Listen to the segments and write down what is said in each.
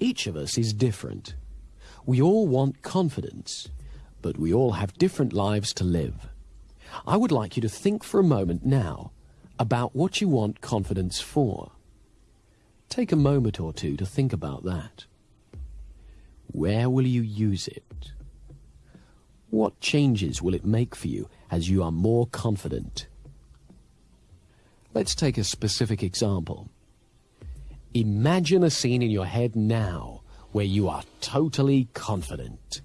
Each of us is different. We all want confidence, but we all have different lives to live. I would like you to think for a moment now about what you want confidence for. Take a moment or two to think about that. Where will you use it? What changes will it make for you as you are more confident? Let's take a specific example. Imagine a scene in your head now where you are totally confident.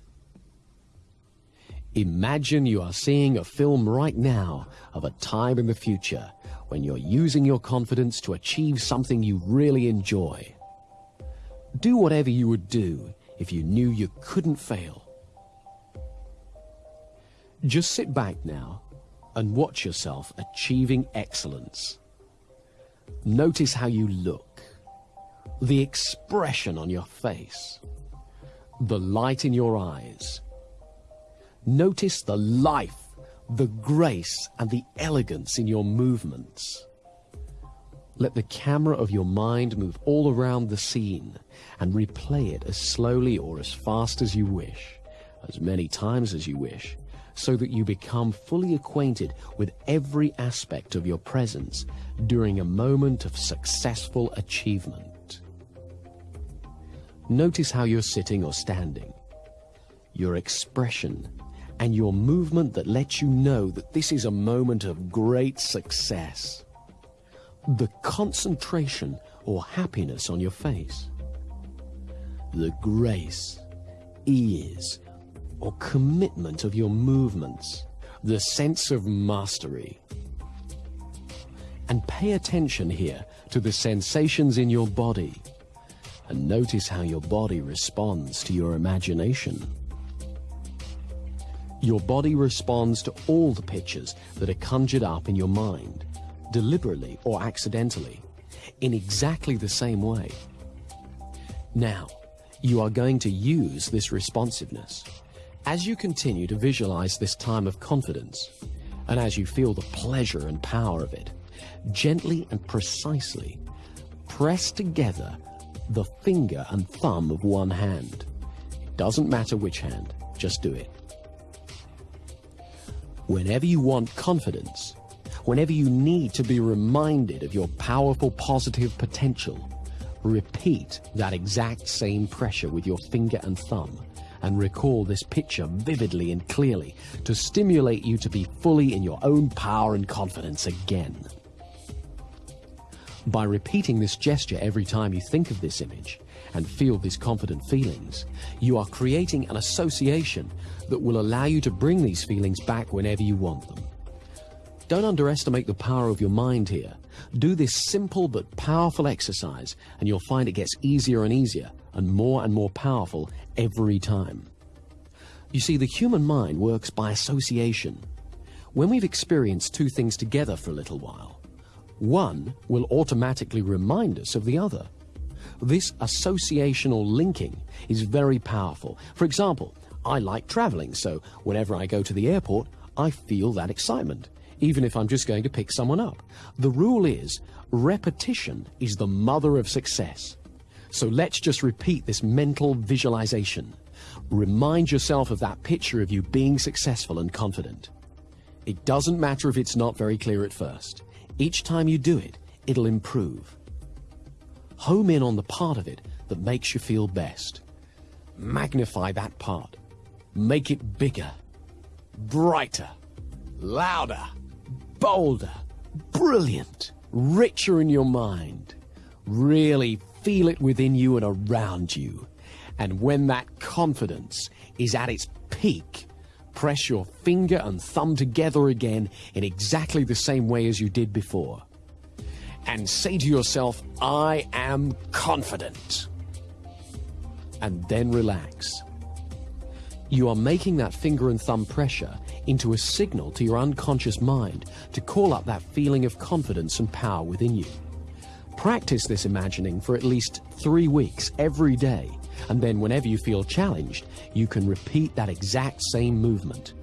Imagine you are seeing a film right now of a time in the future when you're using your confidence to achieve something you really enjoy. Do whatever you would do if you knew you couldn't fail. Just sit back now and watch yourself achieving excellence. Notice how you look, the expression on your face, the light in your eyes. Notice the life, the grace and the elegance in your movements. Let the camera of your mind move all around the scene and replay it as slowly or as fast as you wish, as many times as you wish, so that you become fully acquainted with every aspect of your presence during a moment of successful achievement. Notice how you're sitting or standing, your expression, and your movement that lets you know that this is a moment of great success. The concentration or happiness on your face. The grace, ease, or commitment of your movements, the sense of mastery. And pay attention here to the sensations in your body and notice how your body responds to your imagination. Your body responds to all the pictures that are conjured up in your mind, deliberately or accidentally, in exactly the same way. Now, you are going to use this responsiveness as you continue to visualize this time of confidence, and as you feel the pleasure and power of it, gently and precisely press together the finger and thumb of one hand. It doesn't matter which hand, just do it. Whenever you want confidence, whenever you need to be reminded of your powerful positive potential, repeat that exact same pressure with your finger and thumb and recall this picture vividly and clearly to stimulate you to be fully in your own power and confidence again. By repeating this gesture every time you think of this image and feel these confident feelings, you are creating an association that will allow you to bring these feelings back whenever you want them. Don't underestimate the power of your mind here. Do this simple but powerful exercise and you'll find it gets easier and easier and more and more powerful every time. You see, the human mind works by association. When we've experienced two things together for a little while, one will automatically remind us of the other. This associational linking is very powerful. For example, I like traveling, so whenever I go to the airport, I feel that excitement, even if I'm just going to pick someone up. The rule is repetition is the mother of success. So let's just repeat this mental visualization. Remind yourself of that picture of you being successful and confident. It doesn't matter if it's not very clear at first. Each time you do it, it'll improve. Home in on the part of it that makes you feel best. Magnify that part. Make it bigger, brighter, louder, bolder, brilliant, richer in your mind. Really feel it within you and around you. And when that confidence is at its peak, press your finger and thumb together again in exactly the same way as you did before. And say to yourself, I am confident. And then relax. You are making that finger and thumb pressure into a signal to your unconscious mind to call up that feeling of confidence and power within you. Practice this imagining for at least three weeks every day, and then whenever you feel challenged, you can repeat that exact same movement.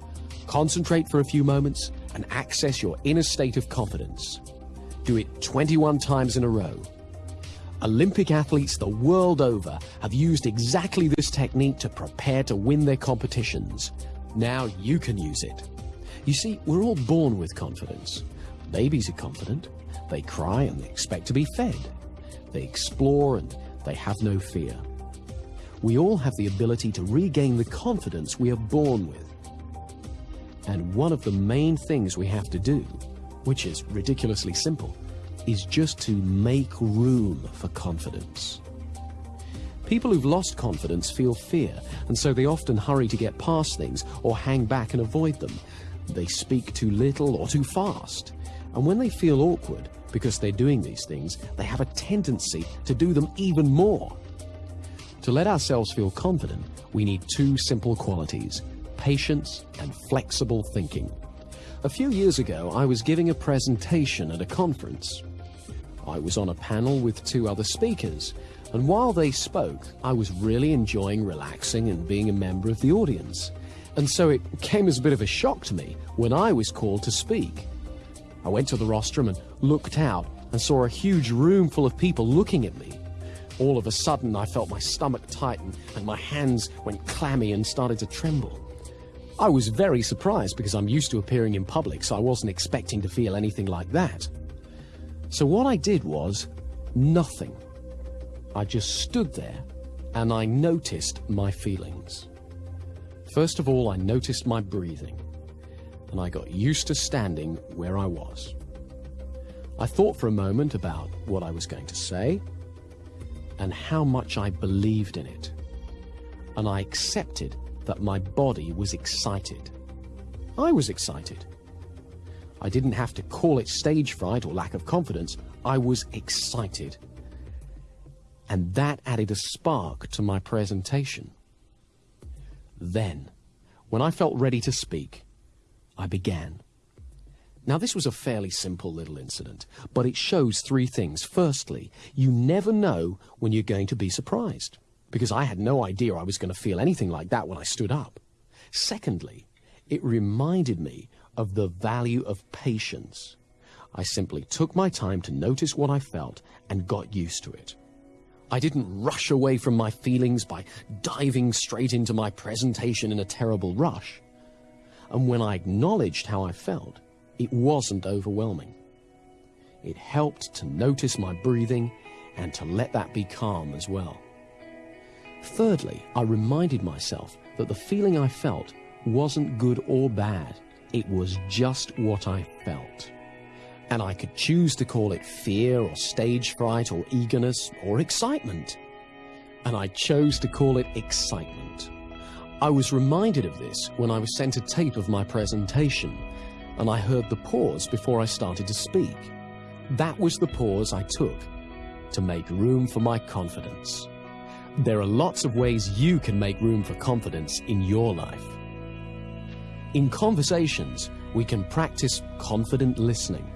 Concentrate for a few moments and access your inner state of confidence. Do it 21 times in a row. Olympic athletes the world over have used exactly this technique to prepare to win their competitions. Now you can use it. You see, we're all born with confidence. Babies are confident. They cry and they expect to be fed. They explore and they have no fear. We all have the ability to regain the confidence we are born with. And one of the main things we have to do, which is ridiculously simple, is just to make room for confidence. People who've lost confidence feel fear, and so they often hurry to get past things or hang back and avoid them. They speak too little or too fast. And when they feel awkward because they're doing these things, they have a tendency to do them even more. To let ourselves feel confident, we need two simple qualities patience and flexible thinking. A few years ago, I was giving a presentation at a conference. I was on a panel with two other speakers, and while they spoke, I was really enjoying relaxing and being a member of the audience. And so it came as a bit of a shock to me when I was called to speak. I went to the rostrum and looked out and saw a huge room full of people looking at me. All of a sudden, I felt my stomach tighten and my hands went clammy and started to tremble. I was very surprised because I'm used to appearing in public, so I wasn't expecting to feel anything like that. So what I did was nothing. I just stood there and I noticed my feelings. First of all, I noticed my breathing and I got used to standing where I was. I thought for a moment about what I was going to say and how much I believed in it. And I accepted that my body was excited. I was excited. I didn't have to call it stage fright or lack of confidence. I was excited. And that added a spark to my presentation. Then, when I felt ready to speak, I began. Now, this was a fairly simple little incident, but it shows three things. Firstly, you never know when you're going to be surprised, because I had no idea I was going to feel anything like that when I stood up. Secondly, it reminded me of the value of patience. I simply took my time to notice what I felt and got used to it. I didn't rush away from my feelings by diving straight into my presentation in a terrible rush. And when I acknowledged how I felt, it wasn't overwhelming. It helped to notice my breathing and to let that be calm as well. Thirdly, I reminded myself that the feeling I felt wasn't good or bad. It was just what I felt. And I could choose to call it fear or stage fright or eagerness or excitement. And I chose to call it excitement. I was reminded of this when I was sent a tape of my presentation and I heard the pause before I started to speak. That was the pause I took to make room for my confidence. There are lots of ways you can make room for confidence in your life. In conversations, we can practice confident listening.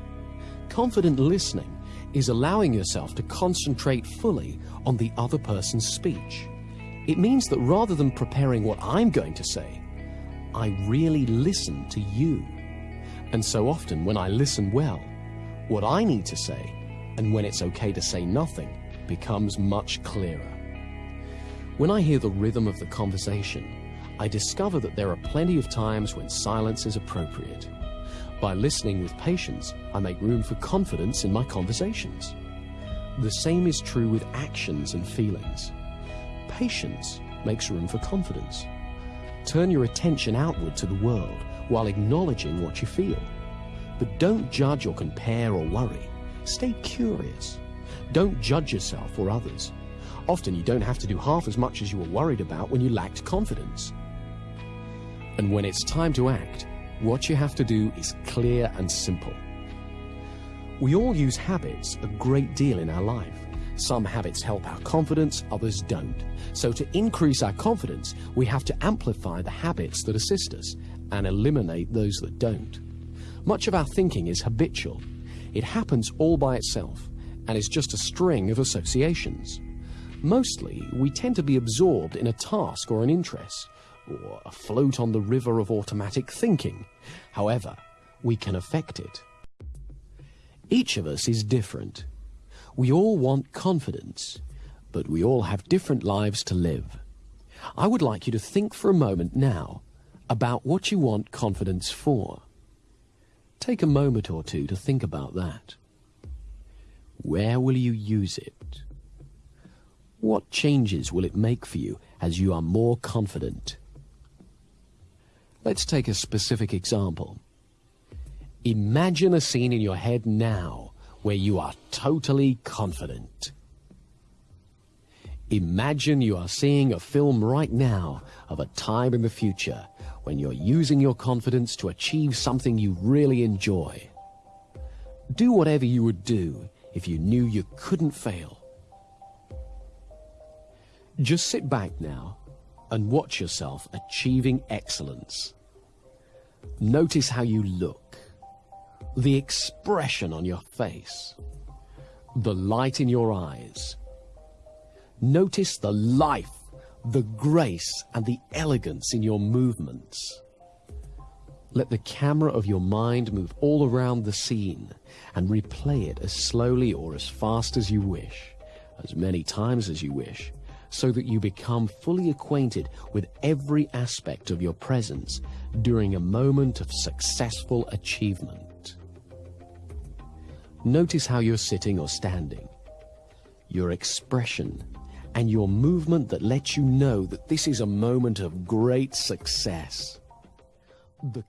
Confident listening is allowing yourself to concentrate fully on the other person's speech. It means that rather than preparing what I'm going to say, I really listen to you. And so often when I listen well, what I need to say, and when it's okay to say nothing, becomes much clearer. When I hear the rhythm of the conversation, I discover that there are plenty of times when silence is appropriate. By listening with patience, I make room for confidence in my conversations. The same is true with actions and feelings. Patience makes room for confidence. Turn your attention outward to the world while acknowledging what you feel. But don't judge or compare or worry. Stay curious. Don't judge yourself or others. Often you don't have to do half as much as you were worried about when you lacked confidence. And when it's time to act, what you have to do is clear and simple. We all use habits a great deal in our life. Some habits help our confidence, others don't. So to increase our confidence, we have to amplify the habits that assist us and eliminate those that don't. Much of our thinking is habitual. It happens all by itself and is just a string of associations. Mostly, we tend to be absorbed in a task or an interest, or afloat on the river of automatic thinking. However, we can affect it. Each of us is different. We all want confidence, but we all have different lives to live. I would like you to think for a moment now about what you want confidence for. Take a moment or two to think about that. Where will you use it? What changes will it make for you as you are more confident? Let's take a specific example. Imagine a scene in your head now where you are totally confident. Imagine you are seeing a film right now of a time in the future when you're using your confidence to achieve something you really enjoy. Do whatever you would do if you knew you couldn't fail. Just sit back now and watch yourself achieving excellence. Notice how you look, the expression on your face, the light in your eyes. Notice the life, the grace and the elegance in your movements. Let the camera of your mind move all around the scene and replay it as slowly or as fast as you wish, as many times as you wish, so that you become fully acquainted with every aspect of your presence during a moment of successful achievement. Notice how you're sitting or standing, your expression, and your movement that lets you know that this is a moment of great success. The